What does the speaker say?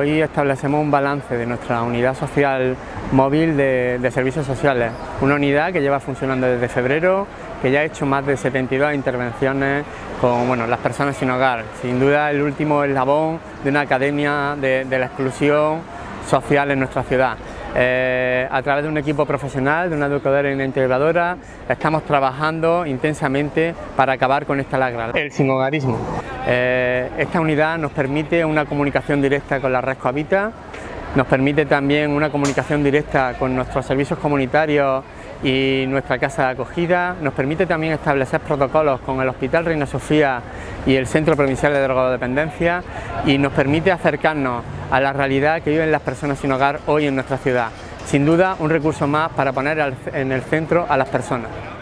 Hoy establecemos un balance de nuestra unidad social móvil de, servicios sociales, una unidad que lleva funcionando desde febrero, que ya ha hecho más de 72 intervenciones con bueno, las personas sin hogar, sin duda el último eslabón de una academia de, la exclusión social en nuestra ciudad. Eh, a través de un equipo profesional, de una educadora y una integradora, estamos trabajando intensamente para acabar con esta lacra, el sinhogarismo. Eh, esta unidad nos permite una comunicación directa con la red Cohabita, nos permite también una comunicación directa con nuestros servicios comunitarios y nuestra casa de acogida, nos permite también establecer protocolos con el Hospital Reina Sofía y el Centro Provincial de Drogodependencia y nos permite acercarnos a la realidad que viven las personas sin hogar hoy en nuestra ciudad. Sin duda un recurso más para poner en el centro a las personas.